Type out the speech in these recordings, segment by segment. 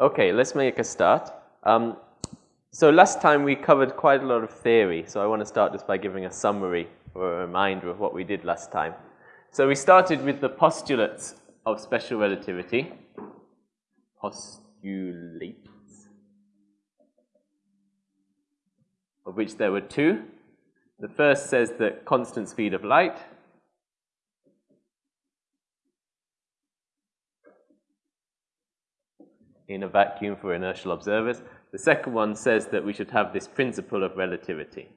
Okay, let's make a start. Um, so last time we covered quite a lot of theory, so I want to start just by giving a summary or a reminder of what we did last time. So we started with the postulates of special relativity. Postulates. Of which there were two. The first says that constant speed of light in a vacuum for inertial observers. The second one says that we should have this principle of relativity.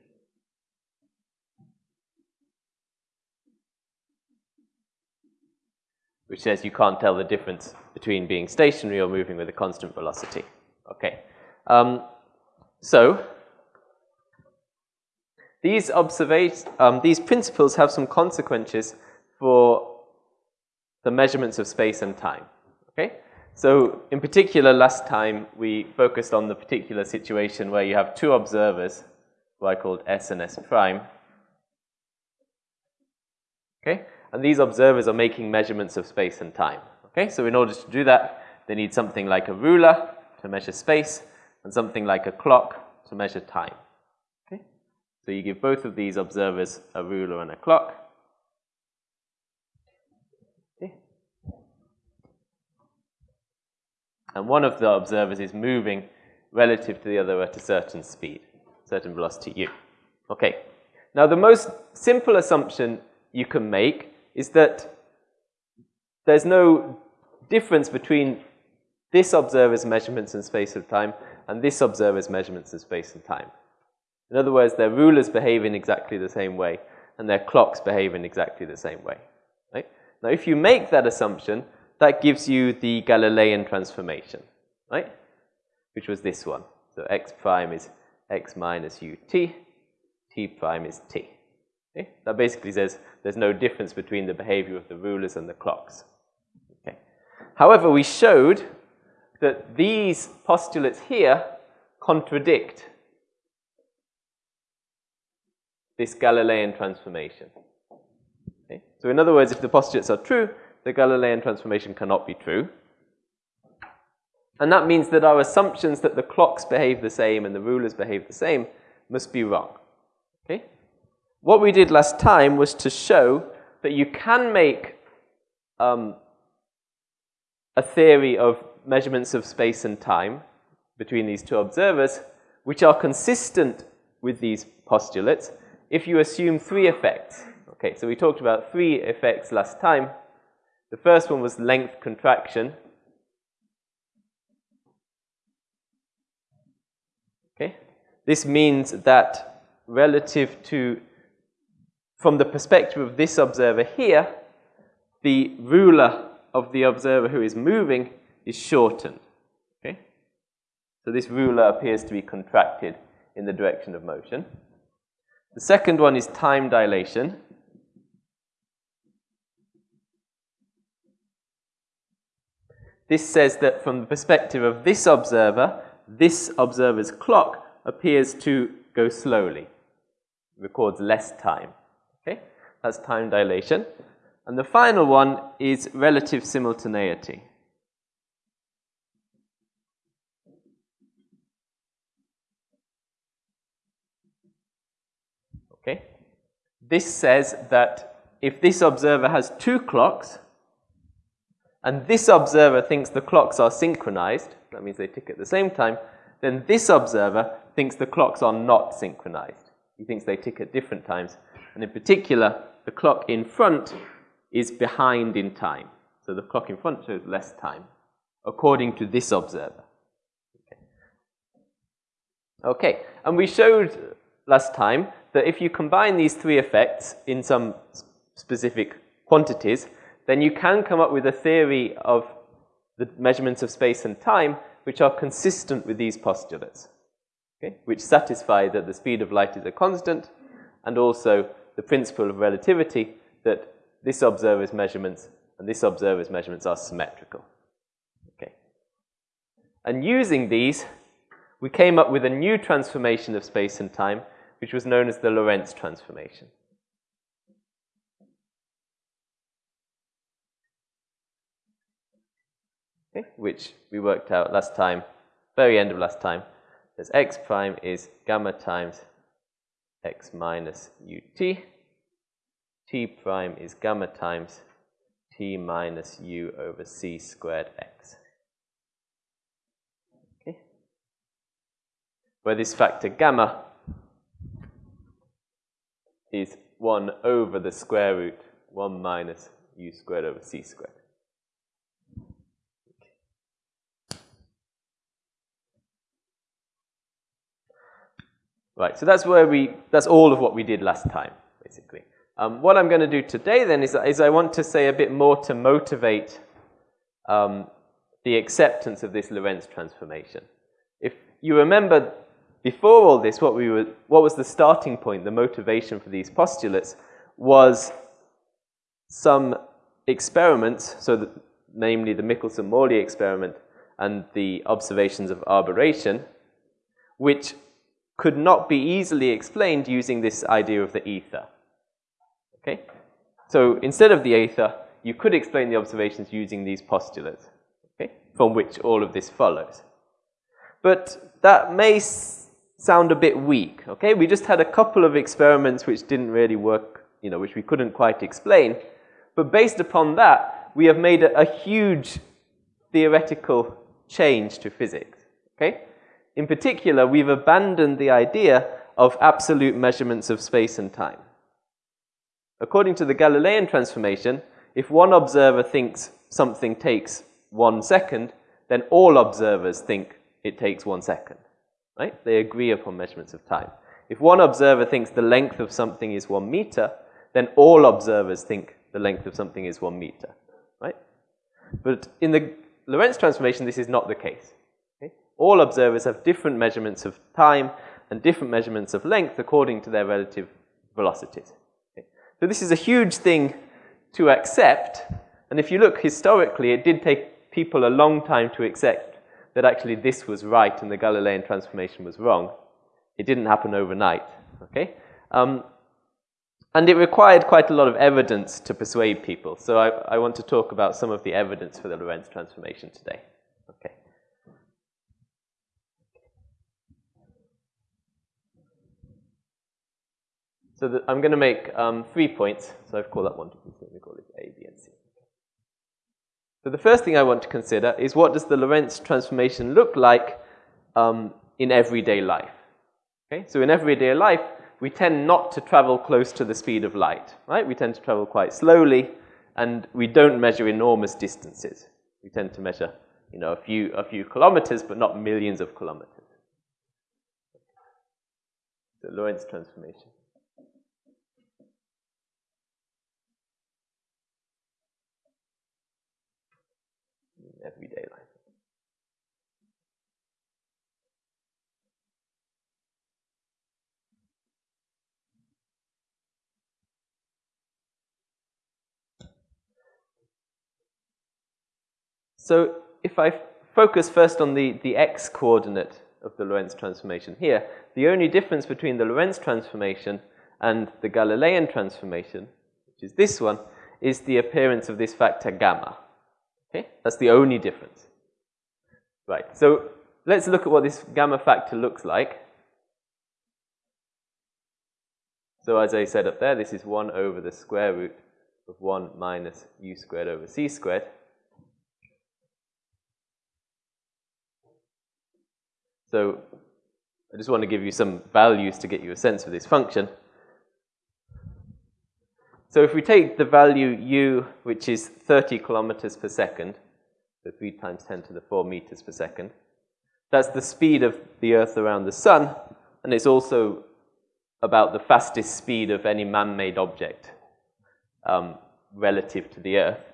Which says you can't tell the difference between being stationary or moving with a constant velocity. Okay. Um, so, these, um, these principles have some consequences for the measurements of space and time. Okay? So in particular, last time we focused on the particular situation where you have two observers, who I called S and S prime. Okay? And these observers are making measurements of space and time. Okay? So in order to do that, they need something like a ruler to measure space and something like a clock to measure time. Okay? So you give both of these observers a ruler and a clock. And one of the observers is moving relative to the other at a certain speed, certain velocity u. Okay. Now the most simple assumption you can make is that there's no difference between this observer's measurements in space and time and this observer's measurements in space and time. In other words, their rulers behave in exactly the same way and their clocks behave in exactly the same way. Right? Now if you make that assumption, that gives you the Galilean transformation, right? Which was this one. So x prime is x minus ut, t prime is t. Okay? That basically says there's no difference between the behavior of the rulers and the clocks. Okay. However, we showed that these postulates here contradict this Galilean transformation. Okay? So in other words, if the postulates are true, the Galilean transformation cannot be true. And that means that our assumptions that the clocks behave the same and the rulers behave the same must be wrong. Okay? What we did last time was to show that you can make um, a theory of measurements of space and time between these two observers, which are consistent with these postulates if you assume three effects. Okay, so we talked about three effects last time. The first one was length contraction. Okay? This means that relative to, from the perspective of this observer here, the ruler of the observer who is moving is shortened. Okay? So this ruler appears to be contracted in the direction of motion. The second one is time dilation. This says that from the perspective of this observer, this observer's clock appears to go slowly, records less time. Okay, that's time dilation. And the final one is relative simultaneity. Okay, this says that if this observer has two clocks, and this observer thinks the clocks are synchronized, that means they tick at the same time, then this observer thinks the clocks are not synchronized. He thinks they tick at different times. And in particular, the clock in front is behind in time. So the clock in front shows less time, according to this observer. Okay, and we showed last time that if you combine these three effects in some specific quantities, then you can come up with a theory of the measurements of space and time which are consistent with these postulates, okay? which satisfy that the speed of light is a constant and also the principle of relativity that this observer's measurements and this observer's measurements are symmetrical. Okay. And using these, we came up with a new transformation of space and time, which was known as the Lorentz transformation. Okay, which we worked out last time, very end of last time, as x prime is gamma times x minus ut. t prime is gamma times t minus u over c squared x. Okay. Where this factor gamma is 1 over the square root 1 minus u squared over c squared. Right, so that's where we, that's all of what we did last time, basically. Um, what I'm going to do today then is, is I want to say a bit more to motivate um, the acceptance of this Lorentz transformation. If you remember before all this, what, we were, what was the starting point, the motivation for these postulates, was some experiments, so namely the Michelson-Morley experiment and the observations of aberration, which could not be easily explained using this idea of the ether. Okay? So instead of the ether, you could explain the observations using these postulates, okay, from which all of this follows. But that may sound a bit weak, okay? We just had a couple of experiments which didn't really work, you know, which we couldn't quite explain. But based upon that, we have made a, a huge theoretical change to physics, okay? In particular, we've abandoned the idea of absolute measurements of space and time. According to the Galilean transformation, if one observer thinks something takes one second, then all observers think it takes one second right? They agree upon measurements of time. If one observer thinks the length of something is one meter, then all observers think the length of something is one meter, right? But in the Lorentz transformation, this is not the case. All observers have different measurements of time and different measurements of length according to their relative velocities. Okay? So this is a huge thing to accept, and if you look historically, it did take people a long time to accept that actually this was right and the Galilean transformation was wrong. It didn't happen overnight, okay? Um, and it required quite a lot of evidence to persuade people. So I, I want to talk about some of the evidence for the Lorentz transformation today. Okay. So the, I'm going to make um, three points. So I've called that one, two, three, we call it A, B, and C. So the first thing I want to consider is what does the Lorentz transformation look like um, in everyday life? Okay, so in everyday life, we tend not to travel close to the speed of light, right? We tend to travel quite slowly, and we don't measure enormous distances. We tend to measure, you know, a few, a few kilometers, but not millions of kilometers. The Lorentz transformation. Everyday life. So if I focus first on the, the x coordinate of the Lorentz transformation here, the only difference between the Lorentz transformation and the Galilean transformation, which is this one, is the appearance of this factor gamma. Okay, that's the only difference. Right, so let's look at what this gamma factor looks like. So as I said up there, this is 1 over the square root of 1 minus u squared over c squared. So I just want to give you some values to get you a sense of this function. So if we take the value u, which is 30 kilometers per second, so 3 times 10 to the 4 meters per second, that's the speed of the Earth around the Sun, and it's also about the fastest speed of any man-made object um, relative to the Earth.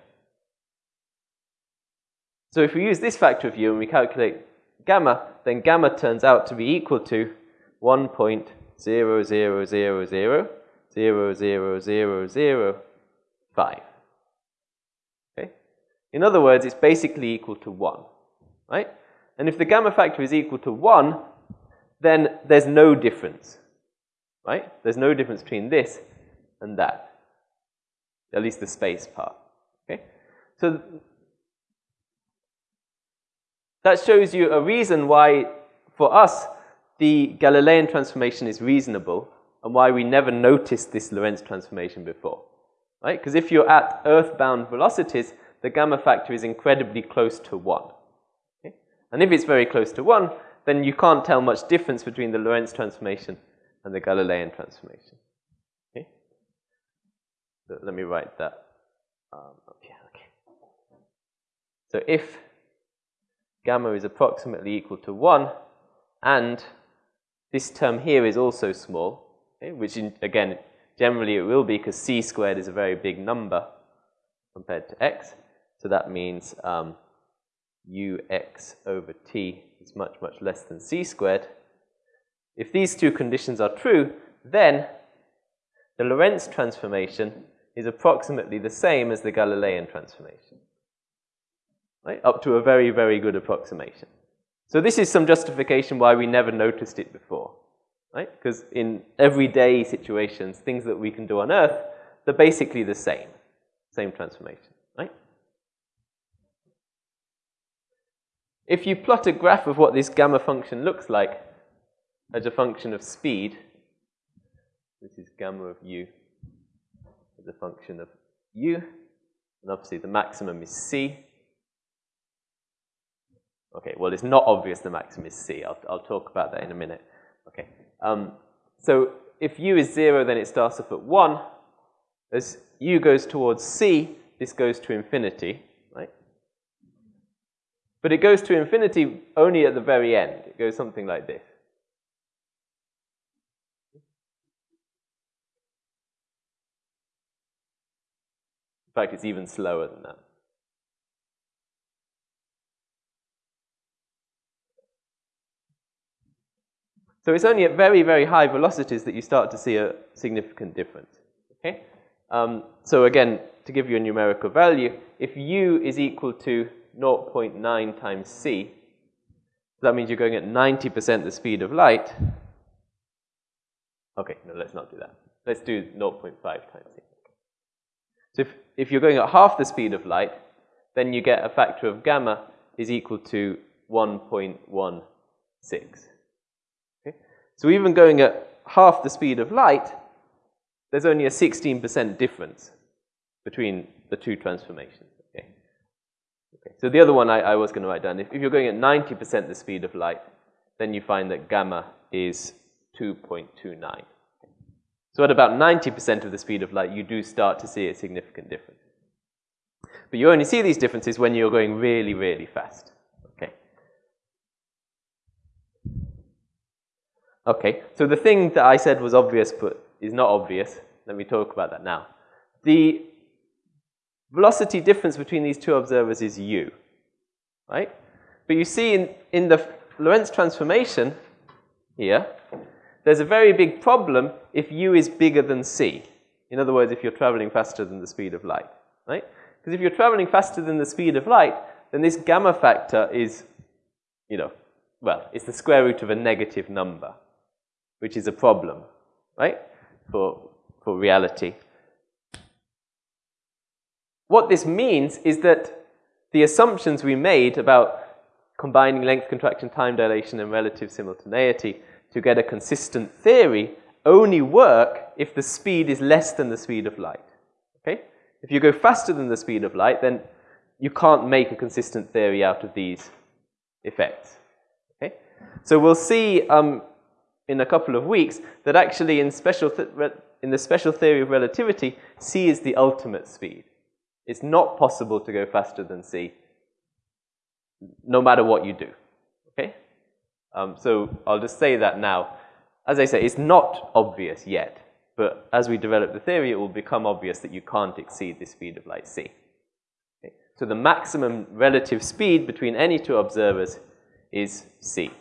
So if we use this factor of u and we calculate gamma, then gamma turns out to be equal to 1.0000 0, 0, 0, 0, 5. Okay? In other words, it's basically equal to 1, right? And if the gamma factor is equal to 1, then there's no difference, right? There's no difference between this and that, at least the space part, okay? So that shows you a reason why, for us, the Galilean transformation is reasonable and why we never noticed this Lorentz transformation before. Right? Because if you're at earthbound velocities, the gamma factor is incredibly close to 1. Okay? And if it's very close to 1, then you can't tell much difference between the Lorentz transformation and the Galilean transformation. Okay? So let me write that um. Okay. So if gamma is approximately equal to 1, and this term here is also small, okay, which in, again, generally it will be because c squared is a very big number compared to x. So that means um, ux over t is much, much less than c squared. If these two conditions are true, then the Lorentz transformation is approximately the same as the Galilean transformation. Right? Up to a very, very good approximation. So this is some justification why we never noticed it before. Right? Because in everyday situations, things that we can do on Earth, they're basically the same. Same transformation. Right? If you plot a graph of what this gamma function looks like as a function of speed, this is gamma of u as a function of u, and obviously the maximum is c. Okay, well, it's not obvious the maximum is c. I'll, I'll talk about that in a minute. Um, so if u is 0, then it starts off at 1. As u goes towards c, this goes to infinity, right? But it goes to infinity only at the very end. It goes something like this. In fact, it's even slower than that. So it's only at very, very high velocities that you start to see a significant difference. Okay? Um, so again, to give you a numerical value, if u is equal to 0.9 times c, that means you're going at 90% the speed of light. Okay, no, let's not do that. Let's do 0.5 times c. So if, if you're going at half the speed of light, then you get a factor of gamma is equal to 1.16. So even going at half the speed of light, there's only a 16% difference between the two transformations. Okay? Okay. So the other one I, I was going to write down, if, if you're going at 90% the speed of light, then you find that gamma is 2.29. So at about 90% of the speed of light, you do start to see a significant difference. But you only see these differences when you're going really, really fast. Okay. Okay, so the thing that I said was obvious but is not obvious, let me talk about that now. The velocity difference between these two observers is u, right? But you see in, in the Lorentz transformation here, there's a very big problem if u is bigger than c. In other words, if you're traveling faster than the speed of light, right? Because if you're traveling faster than the speed of light, then this gamma factor is, you know, well, it's the square root of a negative number, which is a problem, right, for, for reality. What this means is that the assumptions we made about combining length contraction, time dilation, and relative simultaneity to get a consistent theory only work if the speed is less than the speed of light. Okay? If you go faster than the speed of light, then you can't make a consistent theory out of these effects. Okay? So we'll see um, in a couple of weeks that actually in, special in the special theory of relativity, c is the ultimate speed. It's not possible to go faster than c, no matter what you do. Okay? Um, so I'll just say that now. As I say, it's not obvious yet, but as we develop the theory, it will become obvious that you can't exceed the speed of light c. So the maximum relative speed between any two observers is c.